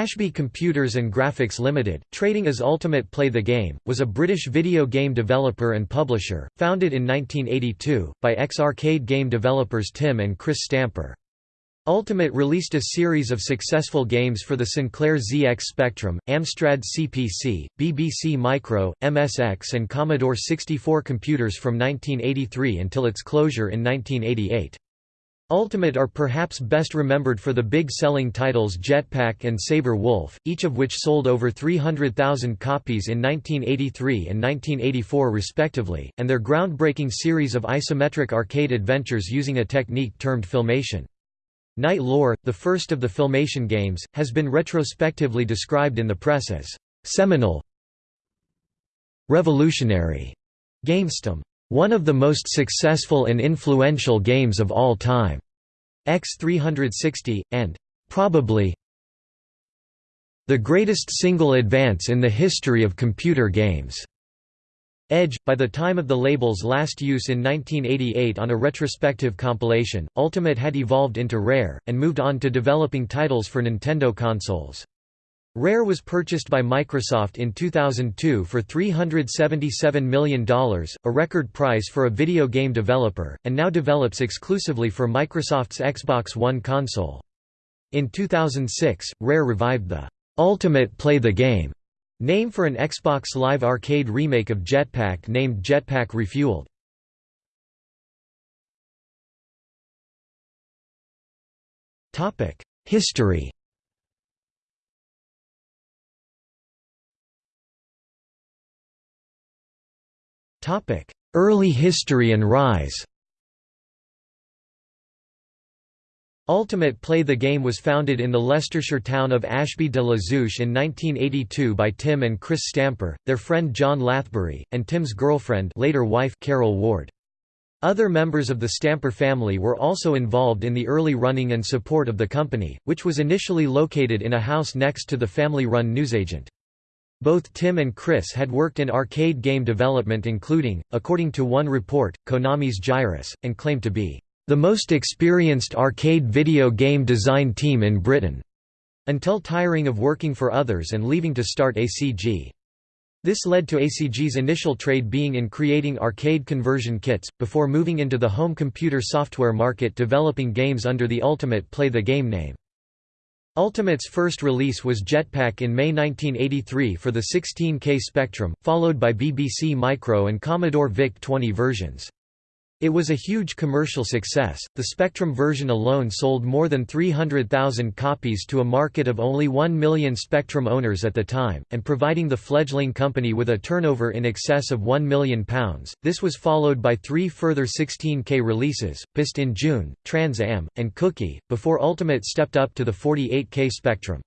Ashby Computers and Graphics Limited, trading as Ultimate Play the Game, was a British video game developer and publisher, founded in 1982, by ex-arcade game developers Tim and Chris Stamper. Ultimate released a series of successful games for the Sinclair ZX Spectrum, Amstrad CPC, BBC Micro, MSX and Commodore 64 computers from 1983 until its closure in 1988. Ultimate are perhaps best remembered for the big selling titles Jetpac and Sabre Wulf, each of which sold over 300,000 copies in 1983 and 1984 respectively, and their groundbreaking series of isometric arcade adventures using a technique termed filmation. Knight Lore, the first of the filmation games, has been retrospectively described in the press as seminal revolutionary GamesTM one of the most successful and influential games of all time. X360, and probably the greatest single advance in the history of computer games. Edge, by the time of the label's last use in 1988 on a retrospective compilation, Ultimate had evolved into Rare, and moved on to developing titles for Nintendo consoles. Rare was purchased by Microsoft in 2002 for $377 million, a record price for a video game developer, and now develops exclusively for Microsoft's Xbox One console. In 2006, Rare revived the Ultimate Play the Game name for an Xbox Live Arcade remake of Jetpac named Jetpac Refueled. History Early history and rise Ultimate Play the Game was founded in the Leicestershire town of Ashby de la Zouch in 1982 by Tim and Chris Stamper, their friend John Lathbury, and Tim's girlfriend later wife Carol Ward. Other members of the Stamper family were also involved in the early running and support of the company, which was initially located in a house next to the family-run newsagent. Both Tim and Chris had worked in arcade game development including, according to one report, Konami's Gyruss, and claimed to be, "...the most experienced arcade video game design team in Britain", until tiring of working for others and leaving to start ACG. This led to ACG's initial trade being in creating arcade conversion kits, before moving into the home computer software market developing games under the Ultimate Play the Game name. Ultimate's first release was Jetpac in May 1983 for the 16K Spectrum, followed by BBC Micro and Commodore VIC-20 versions. It was a huge commercial success. The Spectrum version alone sold more than 300,000 copies to a market of only 1 million Spectrum owners at the time, and providing the fledgling company with a turnover in excess of £1 million. This was followed by three further 16K releases, PSSST in June, Trans Am, and Cookie, before Ultimate stepped up to the 48K Spectrum.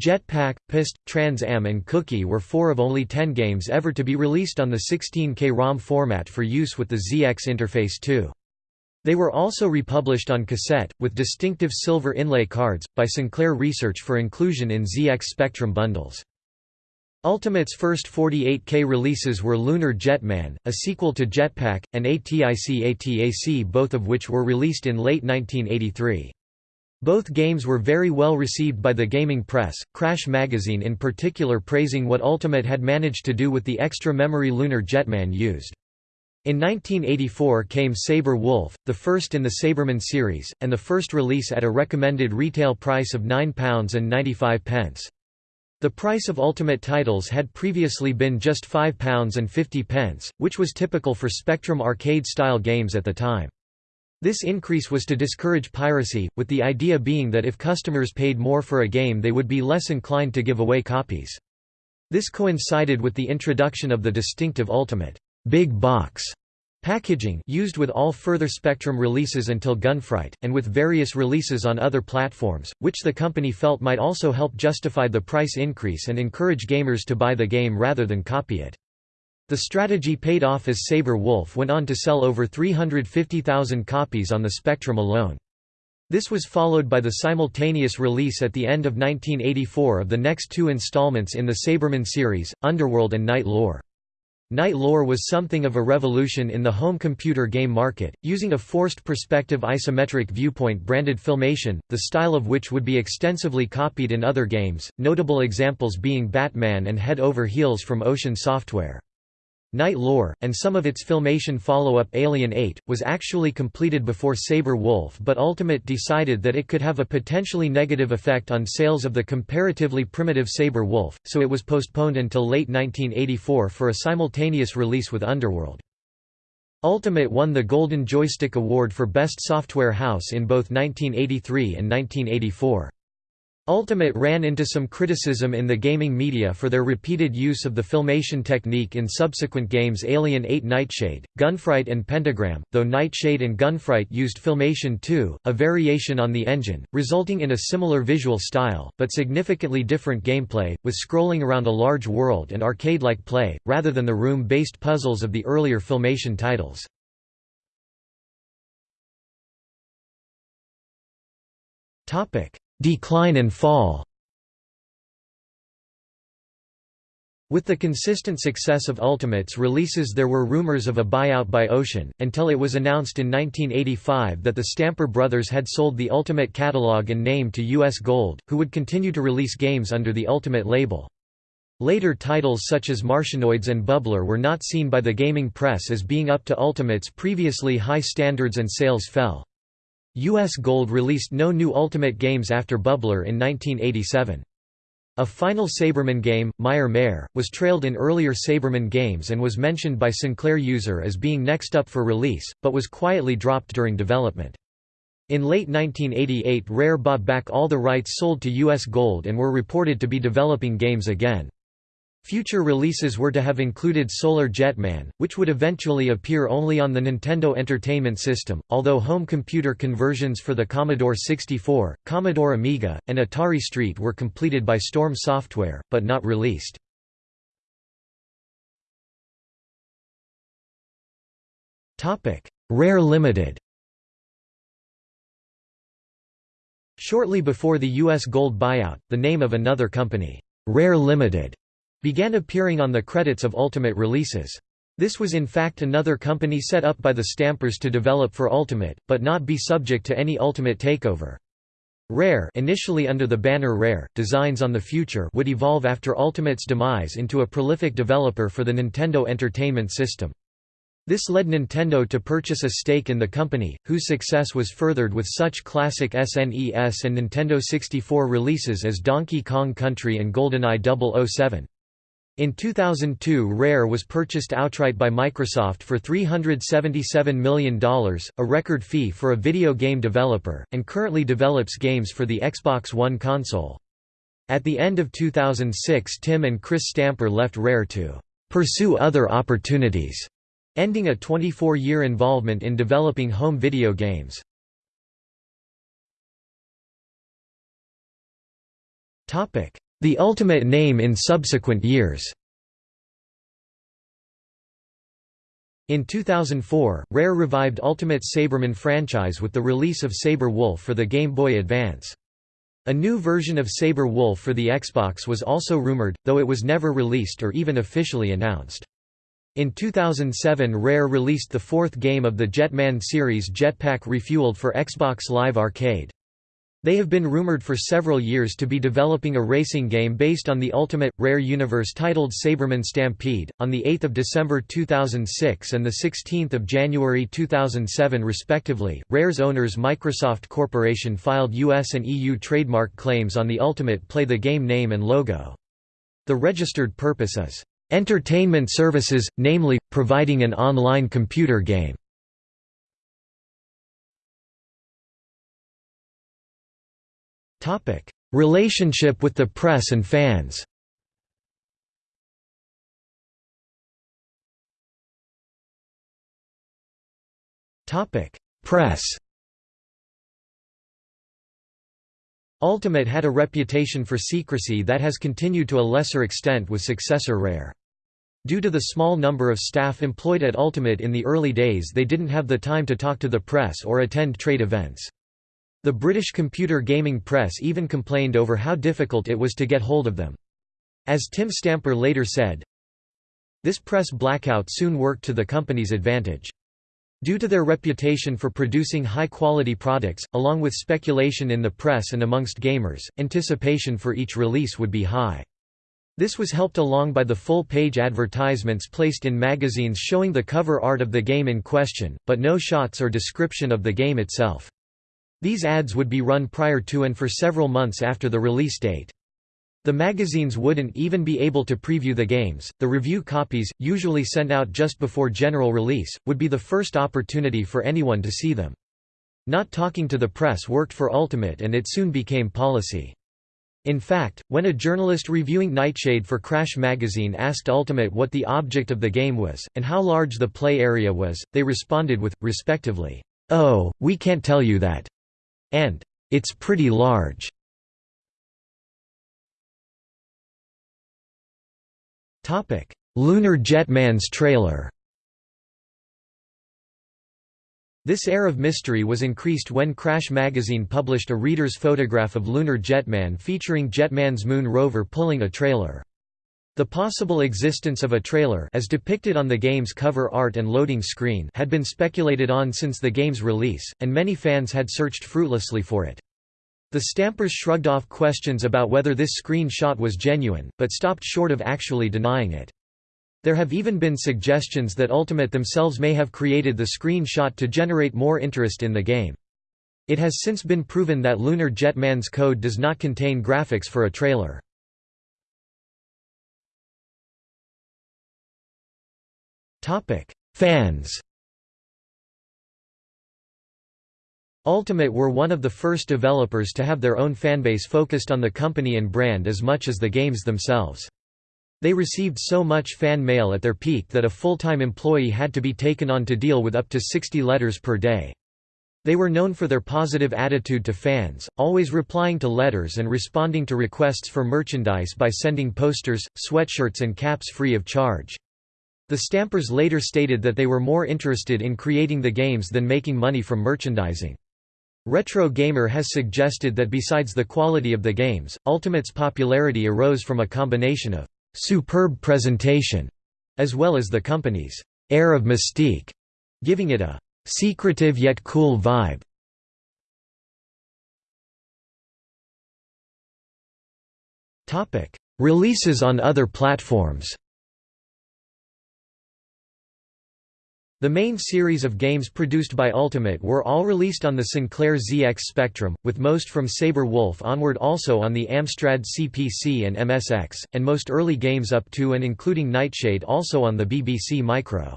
Jetpac, PSSST, Trans Am and Cookie were four of only ten games ever to be released on the 16K ROM format for use with the ZX Interface 2. They were also republished on cassette, with distinctive silver inlay cards, by Sinclair Research for inclusion in ZX Spectrum bundles. Ultimate's first 48K releases were Lunar Jetman, a sequel to Jetpac, and ATIC ATAC both of which were released in late 1983. Both games were very well received by the gaming press, Crash magazine in particular praising what Ultimate had managed to do with the extra memory Lunar Jetman used. In 1984 came Sabre Wulf, the first in the Sabreman series, and the first release at a recommended retail price of £9.95. The price of Ultimate titles had previously been just £5.50, which was typical for Spectrum arcade-style games at the time. This increase was to discourage piracy, with the idea being that if customers paid more for a game they would be less inclined to give away copies. This coincided with the introduction of the distinctive Ultimate big box packaging used with all further Spectrum releases until Gunfright, and with various releases on other platforms, which the company felt might also help justify the price increase and encourage gamers to buy the game rather than copy it. The strategy paid off as Sabre Wulf went on to sell over 350,000 copies on the Spectrum alone. This was followed by the simultaneous release at the end of 1984 of the next two installments in the Sabreman series, Underworld and Knight Lore. Knight lore was something of a revolution in the home computer game market, using a forced perspective isometric viewpoint branded Filmation, the style of which would be extensively copied in other games, notable examples being Batman and Head Over Heels from Ocean Software. Knight Lore, and some of its Filmation follow-up Alien 8, was actually completed before Sabre Wulf but Ultimate decided that it could have a potentially negative effect on sales of the comparatively primitive Sabre Wulf, so it was postponed until late 1984 for a simultaneous release with Underworld. Ultimate won the Golden Joystick Award for Best Software House in both 1983 and 1984. Ultimate ran into some criticism in the gaming media for their repeated use of the filmation technique in subsequent games Alien 8 Nightshade, Gunfright and Pentagram, though Nightshade and Gunfright used Filmation 2, a variation on the engine, resulting in a similar visual style, but significantly different gameplay, with scrolling around a large world and arcade-like play, rather than the room-based puzzles of the earlier Filmation titles. Topic Decline and fall With the consistent success of Ultimate's releases there were rumors of a buyout by Ocean, until it was announced in 1985 that the Stamper brothers had sold the Ultimate catalog and name to US Gold, who would continue to release games under the Ultimate label. Later titles such as Martianoids and Bubbler were not seen by the gaming press as being up to Ultimate's previously high standards and sales fell. US Gold released no new Ultimate games after Bubbler in 1987. A final Sabreman game, Mire Mare, was trailed in earlier Sabreman games and was mentioned by Sinclair User as being next up for release, but was quietly dropped during development. In late 1988 Rare bought back all the rights sold to US Gold and were reported to be developing games again. Future releases were to have included Solar Jetman, which would eventually appear only on the Nintendo Entertainment System, although home computer conversions for the Commodore 64, Commodore Amiga, and Atari ST were completed by Storm Software, but not released. Rare Limited Shortly before the U.S. Gold buyout, the name of another company, Rare Limited, began appearing on the credits of Ultimate releases. This was in fact another company set up by the Stampers to develop for Ultimate, but not be subject to any Ultimate takeover. Rare initially under the banner Rare, Designs on the Future would evolve after Ultimate's demise into a prolific developer for the Nintendo Entertainment System. This led Nintendo to purchase a stake in the company, whose success was furthered with such classic SNES and Nintendo 64 releases as Donkey Kong Country and GoldenEye 007. In 2002 Rare was purchased outright by Microsoft for $377 million, a record fee for a video game developer, and currently develops games for the Xbox One console. At the end of 2006 Tim and Chris Stamper left Rare to "...pursue other opportunities", ending a 24-year involvement in developing home video games. The ultimate name in subsequent years In 2004, Rare revived Ultimate Sabreman franchise with the release of Sabre Wulf for the Game Boy Advance. A new version of Sabre Wulf for the Xbox was also rumored, though it was never released or even officially announced. In 2007 Rare released the fourth game of the Jetman series Jetpac Refueled for Xbox Live Arcade. They have been rumored for several years to be developing a racing game based on the Ultimate Rare universe titled Sabreman Stampede. On the 8th of December 2006 and the 16th of January 2007 respectively, Rare's owners Microsoft Corporation filed US and EU trademark claims on the Ultimate Play the game name and logo. The registered purpose is entertainment services, namely providing an online computer game. Topic: Relationship with the press and fans. Topic: Press. Ultimate had a reputation for secrecy that has continued to a lesser extent with successor Rare. Due to the small number of staff employed at Ultimate in the early days they didn't have the time to talk to the press or attend trade events. The British computer gaming press even complained over how difficult it was to get hold of them. As Tim Stamper later said, This press blackout soon worked to the company's advantage. Due to their reputation for producing high-quality products, along with speculation in the press and amongst gamers, anticipation for each release would be high. This was helped along by the full-page advertisements placed in magazines showing the cover art of the game in question, but no shots or description of the game itself. These ads would be run prior to and for several months after the release date. The magazines wouldn't even be able to preview the games. The review copies, usually sent out just before general release, would be the first opportunity for anyone to see them. Not talking to the press worked for Ultimate and it soon became policy. In fact, when a journalist reviewing Nightshade for Crash magazine asked Ultimate what the object of the game was, and how large the play area was, they responded with, respectively, "'Oh, we can't tell you that' and "'It's pretty large'. Lunar Jetman's trailer. This air of mystery was increased when Crash magazine published a reader's photograph of Lunar Jetman featuring Jetman's moon rover pulling a trailer. The possible existence of a trailer as depicted on the game's cover art and loading screen had been speculated on since the game's release, and many fans had searched fruitlessly for it. The Stampers shrugged off questions about whether this screenshot was genuine, but stopped short of actually denying it. There have even been suggestions that Ultimate themselves may have created the screenshot to generate more interest in the game. It has since been proven that Lunar Jetman's code does not contain graphics for a trailer. Fans Ultimate were one of the first developers to have their own fanbase focused on the company and brand as much as the games themselves. They received so much fan mail at their peak that a full-time employee had to be taken on to deal with up to 60 letters per day. They were known for their positive attitude to fans, always replying to letters and responding to requests for merchandise by sending posters, sweatshirts and caps free of charge. The Stampers later stated that they were more interested in creating the games than making money from merchandising. Retro Gamer has suggested that besides the quality of the games, Ultimate's popularity arose from a combination of «superb presentation» as well as the company's «air of mystique», giving it a «secretive yet cool vibe». Releases on other platforms The main series of games produced by Ultimate were all released on the Sinclair ZX Spectrum, with most from Sabre Wulf onward also on the Amstrad CPC and MSX, and most early games up to and including Nightshade also on the BBC Micro.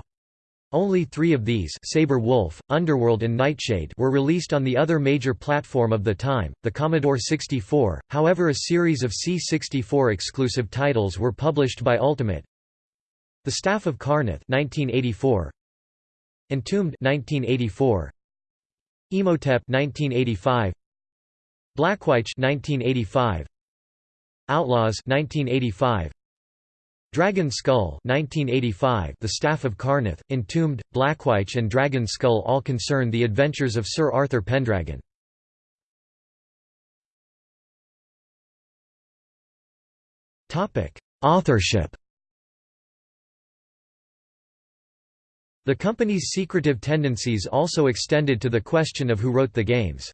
Only three of these Sabre Wulf, Underworld and Nightshade were released on the other major platform of the time, the Commodore 64, however a series of C64 exclusive titles were published by Ultimate. The Staff of Karrnath 1984, Entombed 1984 Imhotep 1985 Blackwyche 1985 Outlaws 1985 Dragon Skull 1985 The Staff of Karrnath, Entombed, Blackwyche and Dragon Skull all concern the adventures of Sir Arthur Pendragon. Topic Authorship The company's secretive tendencies also extended to the question of who wrote the games.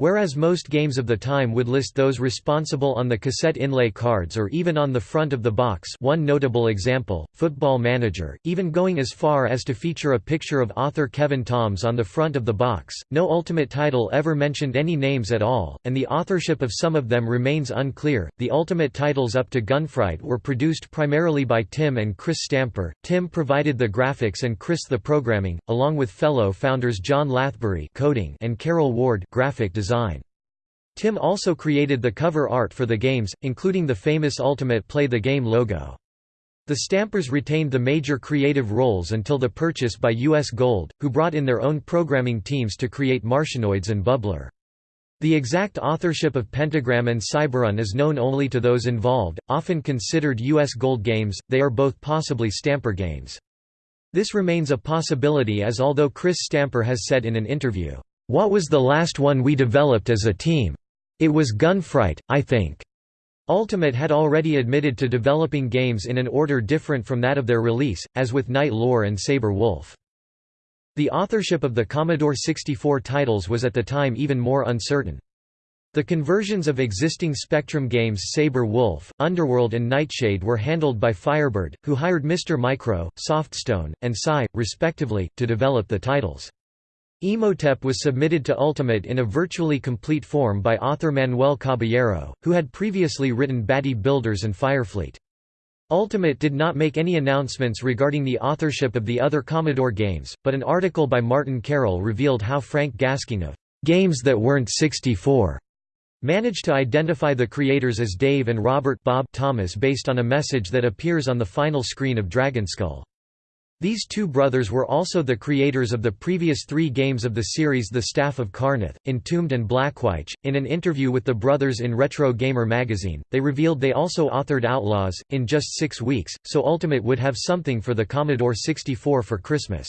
Whereas most games of the time would list those responsible on the cassette inlay cards or even on the front of the box one notable example, Football Manager, even going as far as to feature a picture of author Kevin Toms on the front of the box, no ultimate title ever mentioned any names at all, and the authorship of some of them remains unclear. The ultimate titles up to Gunfright were produced primarily by Tim and Chris Stamper. Tim provided the graphics and Chris the programming, along with fellow founders John Lathbury coding and Carol Ward graphic design design. Tim also created the cover art for the games, including the famous Ultimate Play the Game logo. The Stampers retained the major creative roles until the purchase by US Gold, who brought in their own programming teams to create Martianoids and Bubbler. The exact authorship of Pentagram and Cyberun is known only to those involved, often considered US Gold games, they are both possibly Stamper games. This remains a possibility as although Chris Stamper has said in an interview, what was the last one we developed as a team? It was Gunfright, I think. Ultimate had already admitted to developing games in an order different from that of their release, as with Knight Lore and Sabre Wulf. The authorship of the Commodore 64 titles was at the time even more uncertain. The conversions of existing Spectrum games Sabre Wulf, Underworld and Nightshade were handled by Firebird, who hired Mr. Micro, Softstone, and Psy, respectively, to develop the titles. Imhotep was submitted to Ultimate in a virtually complete form by author Manuel Caballero, who had previously written Batty Builders and Firefleet. Ultimate did not make any announcements regarding the authorship of the other Commodore games, but an article by Martyn Carroll revealed how Frank Gasking of Games That Weren't 64 managed to identify the creators as Dave and Robert Bob Thomas based on a message that appears on the final screen of Dragonskull. These two brothers were also the creators of the previous three games of the series The Staff of Karrnath, Entombed and Blackwyche. In an interview with the brothers in Retro Gamer magazine, they revealed they also authored Outlaws, in just six weeks, so Ultimate would have something for the Commodore 64 for Christmas.